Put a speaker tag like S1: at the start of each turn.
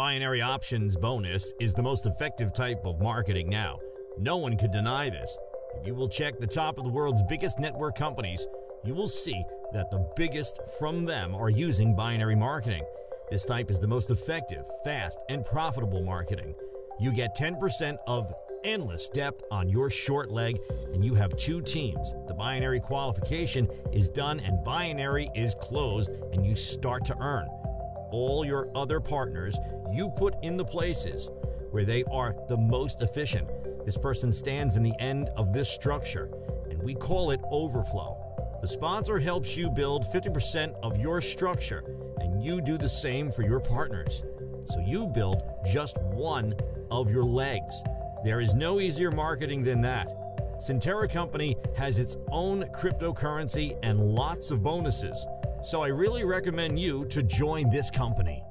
S1: Binary options bonus is the most effective type of marketing now. No one could deny this. If you will check the top of the world's biggest network companies, you will see that the biggest from them are using binary marketing. This type is the most effective, fast, and profitable marketing. You get 10% of endless depth on your short leg, and you have two teams. The binary qualification is done, and binary is closed, and you start to earn. All your other partners you put in the places where they are the most efficient. This person stands in the end of this structure, and we call it overflow. The sponsor helps you build 50% of your structure, and you do the same for your partners. So you build just one of your legs. There is no easier marketing than that. Centerra Company has its own cryptocurrency and lots of bonuses. So I really recommend you to join this company.